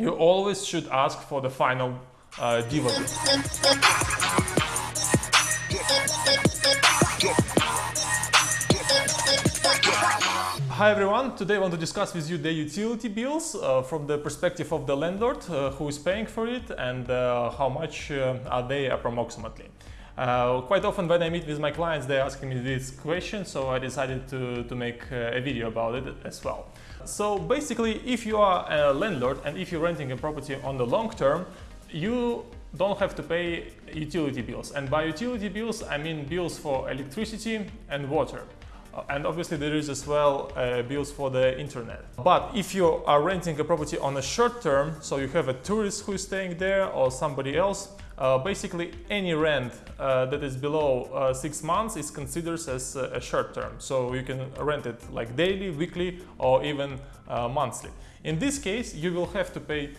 you always should ask for the final uh. Hi everyone, today I want to discuss with you the utility bills uh, from the perspective of the landlord uh, who is paying for it and uh, how much uh, are they approximately. Uh, quite often when I meet with my clients they ask me this question so I decided to, to make uh, a video about it as well. So basically if you are a landlord and if you're renting a property on the long term you don't have to pay utility bills and by utility bills I mean bills for electricity and water. Uh, and obviously there is as well uh, bills for the internet. But if you are renting a property on a short term, so you have a tourist who is staying there or somebody else, uh, basically any rent uh, that is below uh, six months is considered as a short term. So you can rent it like daily, weekly or even uh, monthly. In this case, you will have to pay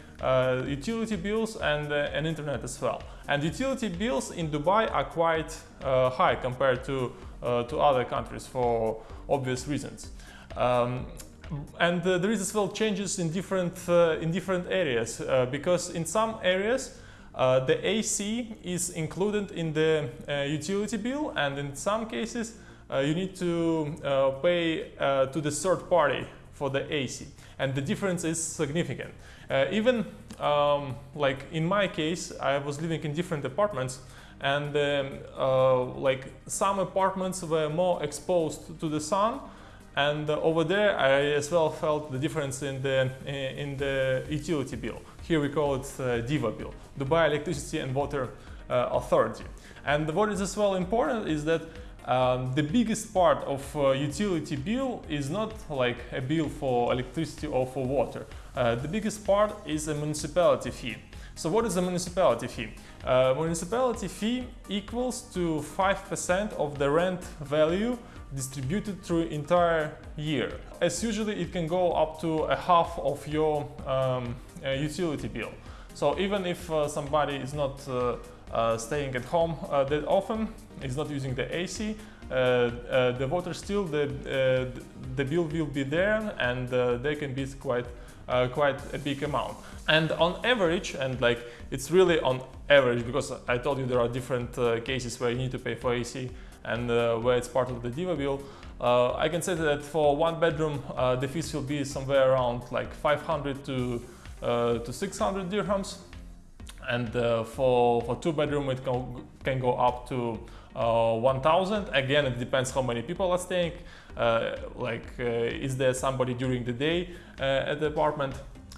utility bills and, and internet as well. And utility bills in Dubai are quite high compared to uh, to other countries for obvious reasons. Um, and uh, there is as well changes in different uh, in different areas uh, because in some areas uh, the AC is included in the uh, utility bill and in some cases you need to pay to the third party for the AC and the difference is significant. even um, like in my case I was living in different apartments and um, uh, like some apartments were more exposed to the sun and uh, over there I as well felt the difference in the in the utility bill. Here we call it uh, DEWA bill, Dubai Electricity and Water uh, Authority. And what is as well important is that um, the biggest part of uh, utility bill is not like a bill for electricity or for water. Uh, the biggest part is a municipality fee. So what is a municipality fee? Uh, municipality fee equals to 5% of the rent value distributed through entire year. As usually it can go up to a half of your um, uh, utility bill. So even if uh, somebody is not uh, uh, staying at home uh, that often, is not using the AC, the water still, the, the bill will be there and they can be quite uh, quite a big amount. And on average, and like it's really on average, because I told you there are different uh, cases where you need to pay for AC and uh, where it's part of the DEWA bill, uh, I can say that for one bedroom, uh, the fees will be somewhere around like 500 to, uh, to 600 dirhams. And for, for two bedroom, it can, can go up to uh, 1000 again it depends how many people are staying. Uh, like uh, is there somebody during the day at the apartment?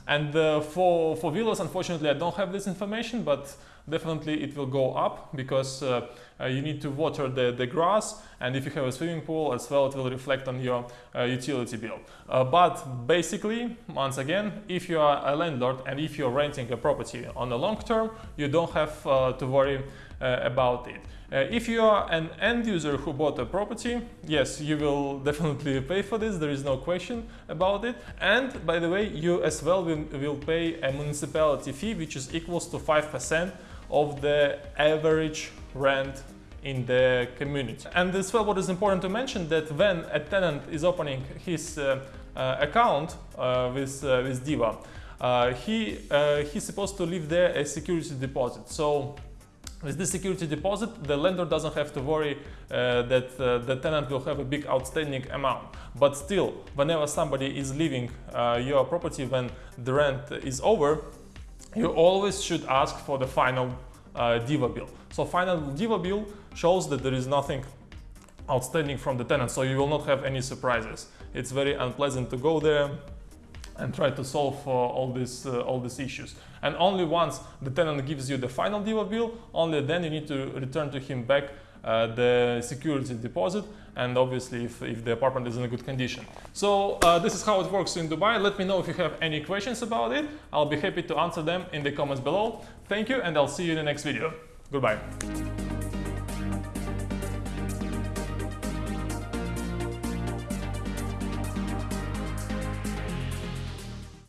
And for for villas unfortunately I don't have this information but definitely it will go up because uh, uh, you need to water the, the grass and if you have a swimming pool as well it will reflect on your uh, utility bill. but basically, once again, if you are a landlord and if you're renting a property on the long term, you don't have to worry about it. Uh, if you are an end user who bought a property, yes, you will definitely pay for this, there is no question about it. And by the way, you as well will, will pay a municipality fee which is equals to 5% of the average rent in the community. And as well what is important to mention that when a tenant is opening his uh, uh, account uh, with, uh, with DEWA, uh, he, he's supposed to leave there a security deposit. So with this security deposit, the lender doesn't have to worry uh, that uh, the tenant will have a big outstanding amount. But still, whenever somebody is leaving uh, your property when the rent is over, you always should ask for the final uh, DEWA bill. So final DEWA bill shows that there is nothing outstanding from the tenant, so you will not have any surprises. It's very unpleasant to go there, and try to solve uh, all these uh, all these issues. And only once the tenant gives you the final DEWA bill, only then you need to return to him back uh, the security deposit and obviously if, if, the apartment is in a good condition. So uh, this is how it works in Dubai. Let me know if you have any questions about it. I'll be happy to answer them in the comments below. Thank you and I'll see you in the next video. Goodbye.